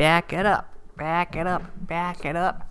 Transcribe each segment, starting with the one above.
Back it up. Back it up. Back it up.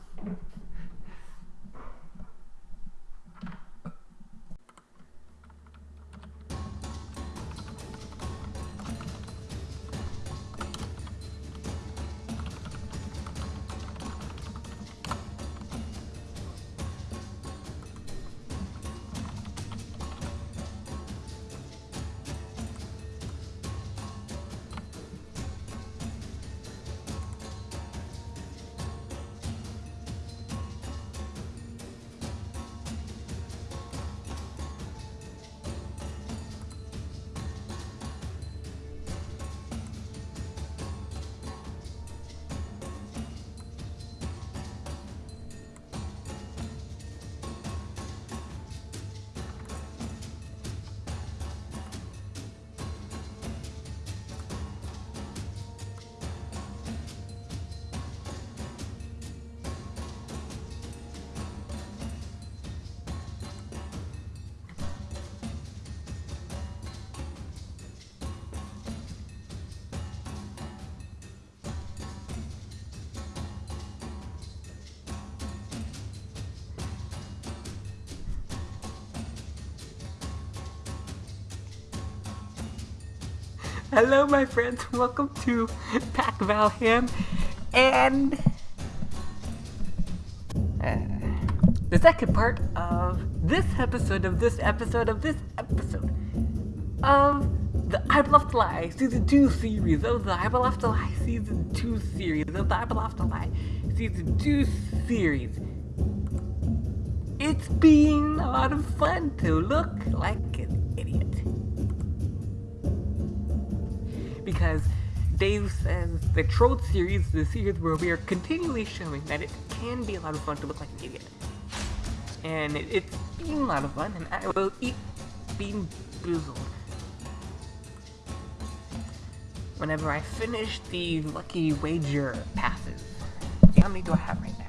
Hello, my friends. Welcome to Pack Valham, and uh, the second part of this episode of this episode of this episode of the I Have to Lie Season 2 series of the I Have to Lie Season 2 series of the I Have to Lie Season 2 series. It's been a lot of fun to look like because Dave says the Troll series, the series where we are continually showing that it can be a lot of fun to look like an idiot. And it, it's been a lot of fun, and I will eat being boozled. Whenever I finish the Lucky Wager passes. See, how many do I have right now?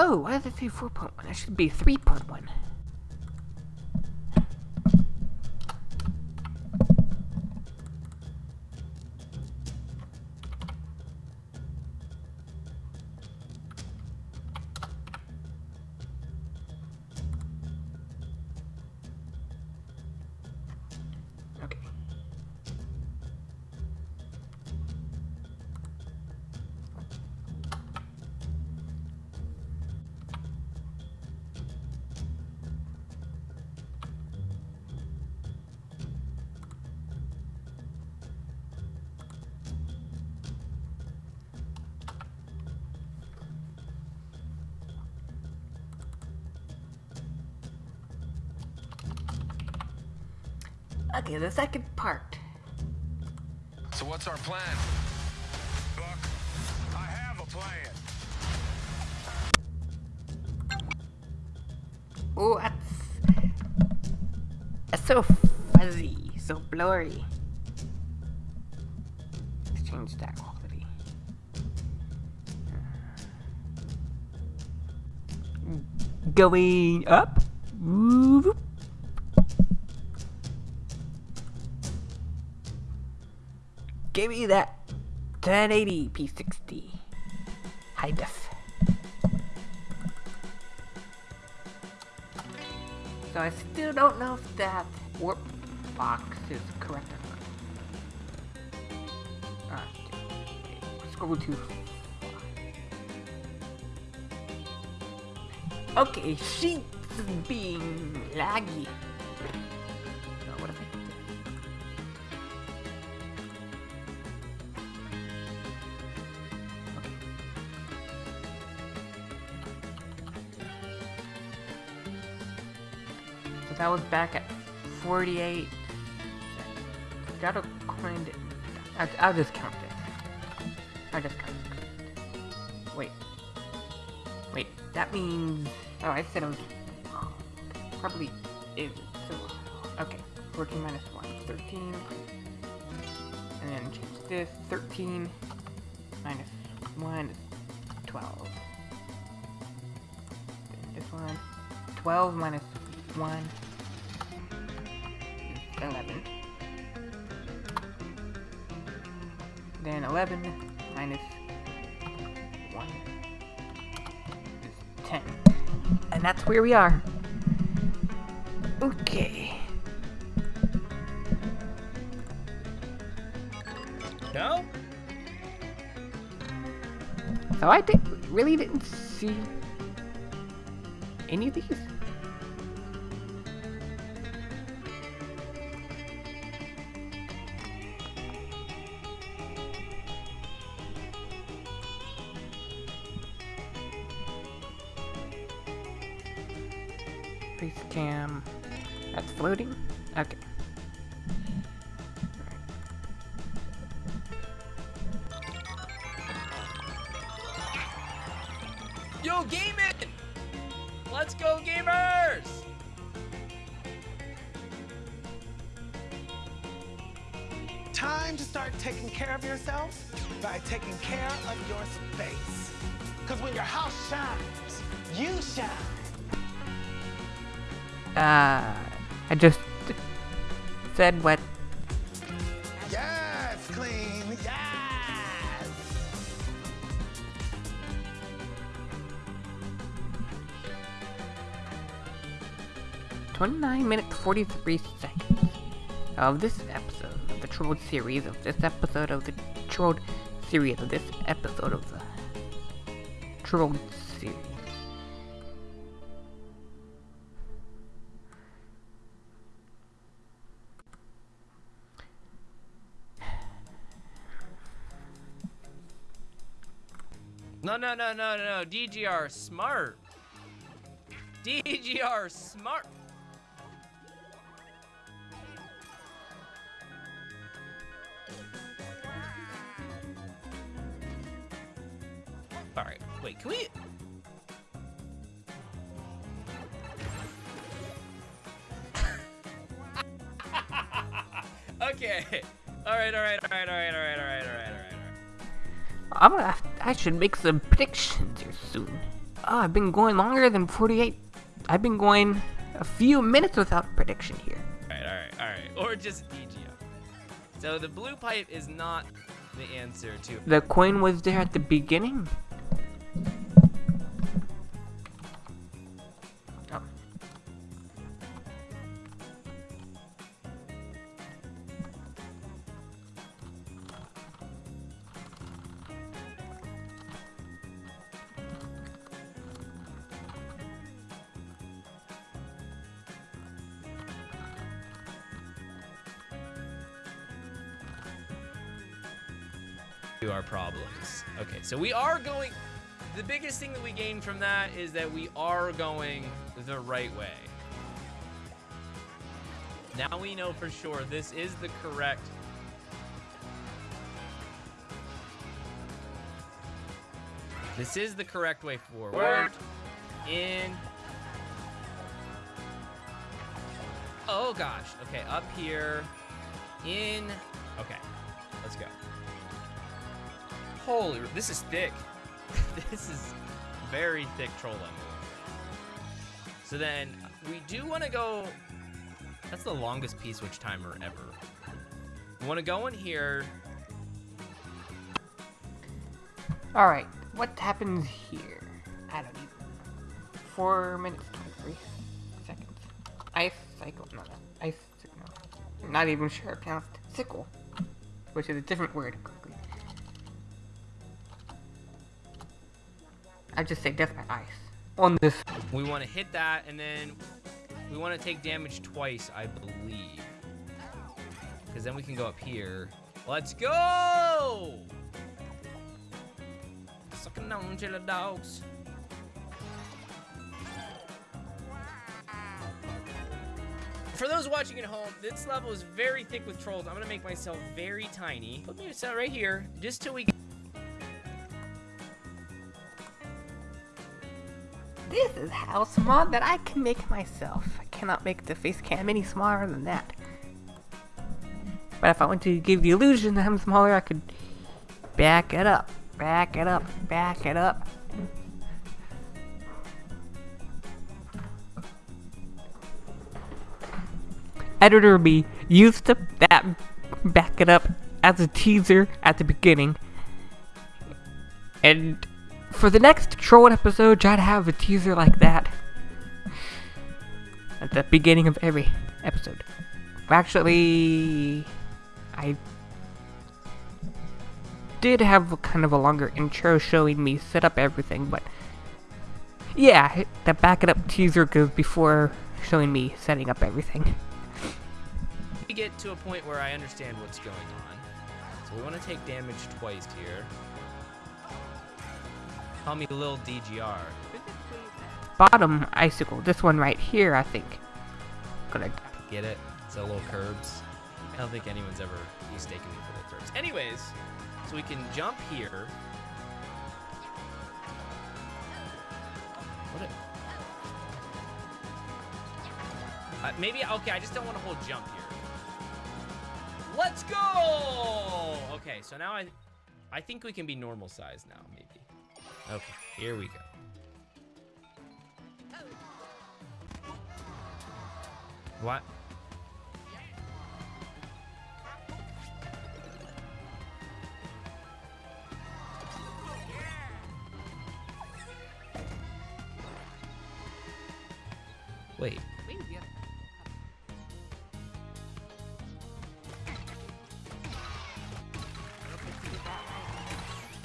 Oh, why did I say 4.1? That should be 3.1. Okay, the second part. So what's our plan? Buck, I have a plan. Oh, that's... That's so fuzzy, so blurry. Let's change that quality. Going up. Whoop. Give me that 1080 P60 high def. So I still don't know if that warp box is correct or not. Scroll too far. Okay, sheets being laggy. That was back at 48. Gotta find it. I'll, I'll just count it. I'll just count it. Wait. Wait, that means... Oh, I said it was... Probably is. So, okay. 14 minus 1. 13. And then change this. 13 minus 1 12. Then this one. 12 minus 1 is 11. Then 11 minus 1 is 10. And that's where we are. Okay. No? So I did, really didn't see any of these. Floating? Okay. Yo, gaming! Let's go, gamers! Time to start taking care of yourself by taking care of your space. Because when your house shines, you shine. Uh, I just said what Yes, clean. Yes. 29 minutes 43 seconds of this episode of the Troll series of this episode of the Troll series of this episode of the Troll No, no, no, no, no, DGR smart. DGR smart. Should make some predictions here soon. Oh, I've been going longer than 48. I've been going a few minutes without a prediction here. Alright, alright, alright. Or just DGO. So the blue pipe is not the answer to. The coin was there at the beginning? To our problems. Okay, so we are going. The biggest thing that we gain from that is that we are going the right way. Now we know for sure this is the correct. This is the correct way forward. In. Oh gosh. Okay, up here. In. Okay, let's go. Holy, this is thick. this is very thick troll level. So then we do want to go. That's the longest P switch timer ever. We want to go in here. Alright, what happens here? I don't even. 4 minutes 23 seconds. Ice cycle. No. Ice no. Not even sure. Pronounced sickle. Which is a different word. I just say death by ice. On this. We want to hit that, and then we want to take damage twice, I believe. Because then we can go up here. Let's go! Sucking on chiller dogs. For those watching at home, this level is very thick with trolls. I'm gonna make myself very tiny. Put me right here, just till we. This is how small that I can make myself. I cannot make the face cam any smaller than that. But if I want to give the illusion that I'm smaller, I could back it up, back it up, back it up. Editor B used to that back it up as a teaser at the beginning. And for the next troll episode, to have a teaser like that at the beginning of every episode. Actually, I did have kind of a longer intro showing me set up everything, but yeah, the back it up teaser goes before showing me setting up everything. We get to a point where I understand what's going on. So we want to take damage twice here. Call me Lil DGR. Bottom icicle, this one right here, I think. Gonna Get it? It's a little curbs. I don't think anyone's ever mistaken me for little curbs. Anyways, so we can jump here. What? Uh, maybe okay. I just don't want to hold jump here. Let's go. Okay, so now I, I think we can be normal size now. Maybe. Okay, here we go. What? Wait.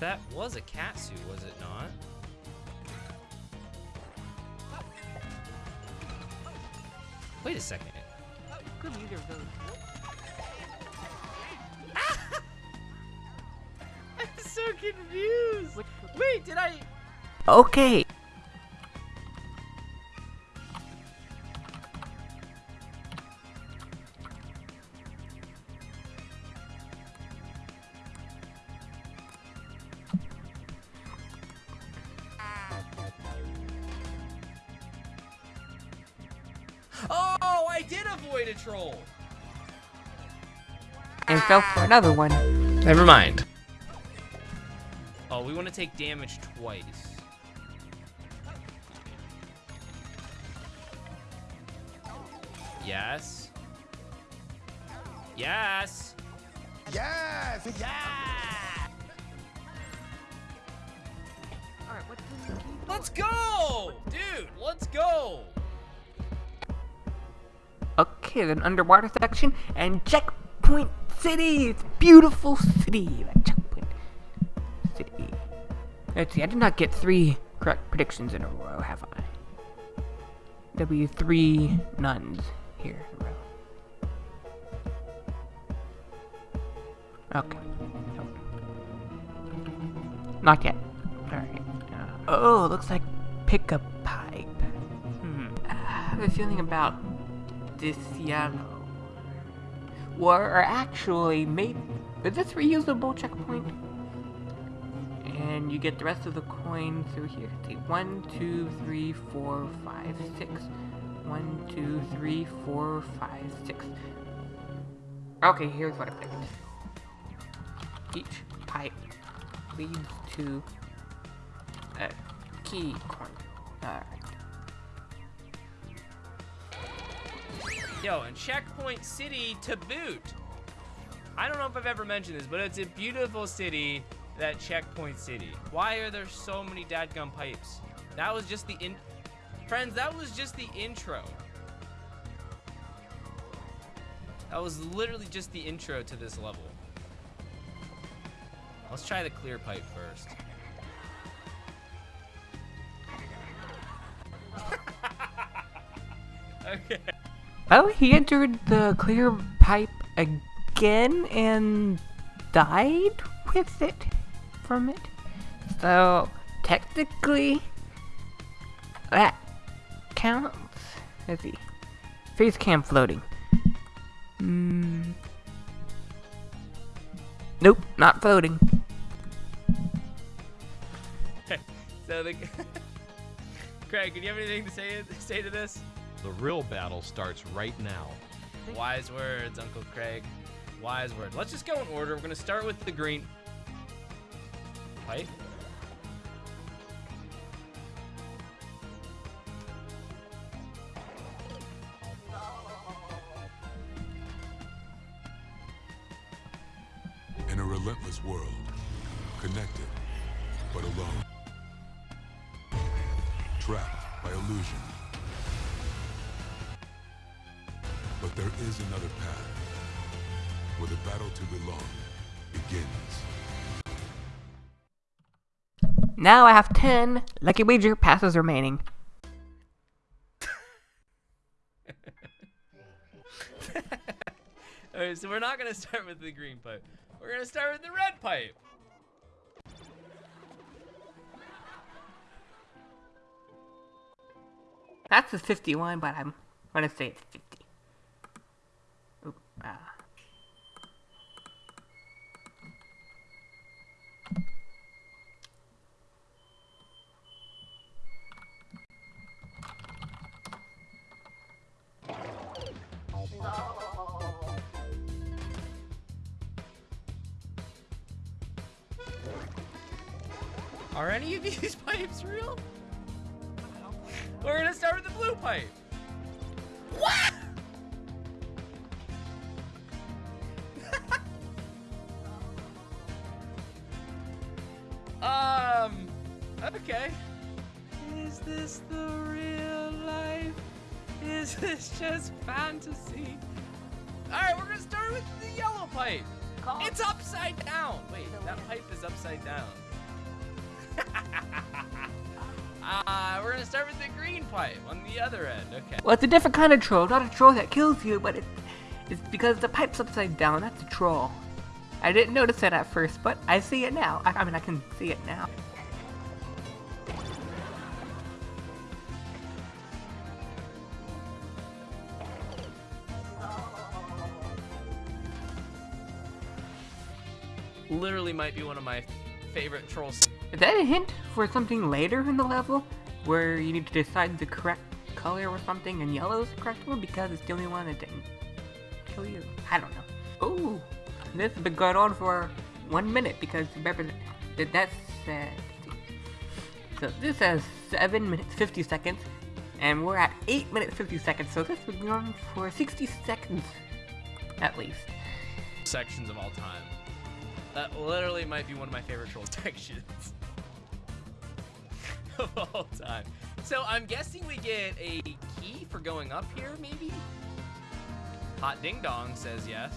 That was a cat suit, was it not? Wait a second. Could be either of those. I'm so confused. Wait, did I? Okay. I did avoid a troll. And fell for another one. Never mind. Oh, we want to take damage twice. Yes. Yes. Yes! Yeah! Alright, what's Let's go! Dude, let's go! Okay, then underwater section and checkpoint city. It's beautiful city. Checkpoint city. Let's see. I did not get three correct predictions in a row, have I? There'll be three nuns here in a row. Okay. Not yet. Alright. Uh, oh, looks like pick a pipe. Hmm. I have a feeling about this yellow. Or actually, made Is this reusable checkpoint? And you get the rest of the coin through here. See, one, two, three, four, five, six. One, two, three, four, five, six. Okay, here's what I picked. Each pipe leads to a key coin. Alright. Yo, and Checkpoint City to boot. I don't know if I've ever mentioned this, but it's a beautiful city, that Checkpoint City. Why are there so many dadgum pipes? That was just the in... Friends, that was just the intro. That was literally just the intro to this level. Let's try the clear pipe first. okay. Oh, he entered the clear pipe again and died with it from it. So, technically, that counts. Let's see. face cam floating. Mm. Nope, not floating. Okay, So the Craig, do you have anything to say say to this? The real battle starts right now. Wise words, Uncle Craig. Wise word. Let's just go in order. We're gonna start with the green. Now I have 10 Lucky Wager passes remaining. Alright, so we're not gonna start with the green pipe. We're gonna start with the red pipe. That's a 51, but I'm gonna say it's 50. We're gonna start with the blue pipe. What? um. Okay. Is this the real life? Is this just fantasy? All right, we're gonna start with the yellow pipe. It's upside down. Wait, that pipe is upside down. We're gonna start with the green pipe on the other end. Okay. Well, it's a different kind of troll. Not a troll that kills you, but it, it's because the pipe's upside down. That's a troll. I didn't notice that at first, but I see it now. I, I mean, I can see it now. Literally might be one of my favorite trolls. Is that a hint for something later in the level? Where you need to decide the correct color or something, and yellow is the correct one because it's the only one that didn't kill you? I don't know. Oh, this has been going on for one minute because remember that that's uh, so this has seven minutes fifty seconds, and we're at eight minutes fifty seconds. So this has been going on for sixty seconds at least. sections of all time. That literally might be one of my favorite troll sections of all time. So I'm guessing we get a key for going up here, maybe? Hot Ding Dong says yes.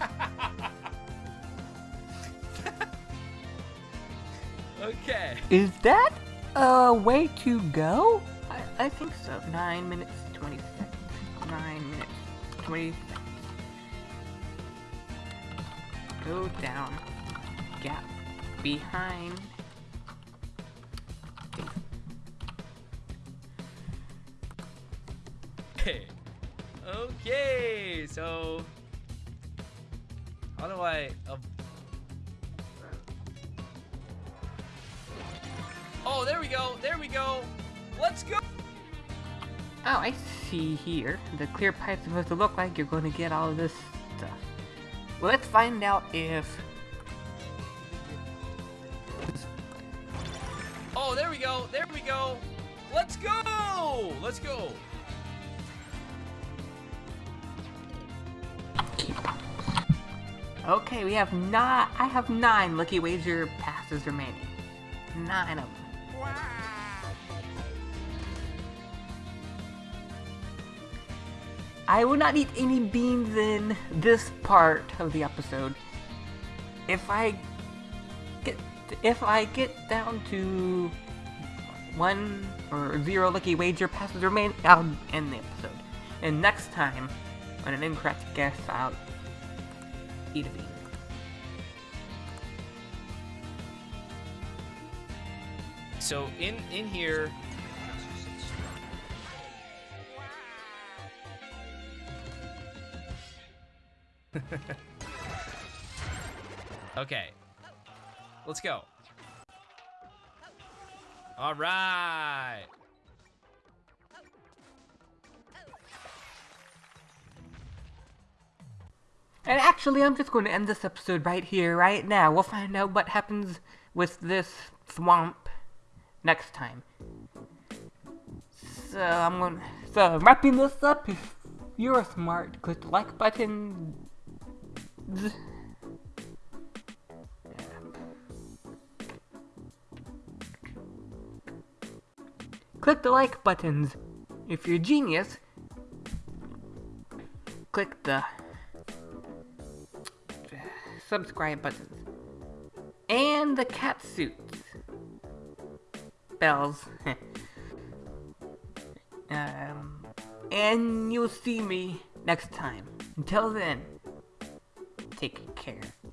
okay. Is that a way to go? I, I think so. Nine minutes, 20. Go down. Gap. Behind. Okay. Okay, so how do I? Uh, oh, there we go. There we go. Let's go. Oh, I see here. The clear pipe's supposed to look like you're going to get all of this stuff. Well, let's find out if... Oh, there we go. There we go. Let's go. Let's go. Okay, we have nine. I have nine Lucky Wager passes remaining. Nine of them. I will not eat any beans in this part of the episode. If I get if I get down to one or zero lucky wager passes remain, I'll end the episode. And next time, on an incorrect guess, I'll eat a bean. So in in here, okay. Let's go. All right. And actually, I'm just going to end this episode right here, right now. We'll find out what happens with this swamp next time. So I'm going. So wrapping this up. If you're smart, click the like button. Click the like buttons. If you're a genius, click the subscribe buttons. And the cat suits. Bells. um, and you'll see me next time. Until then, care.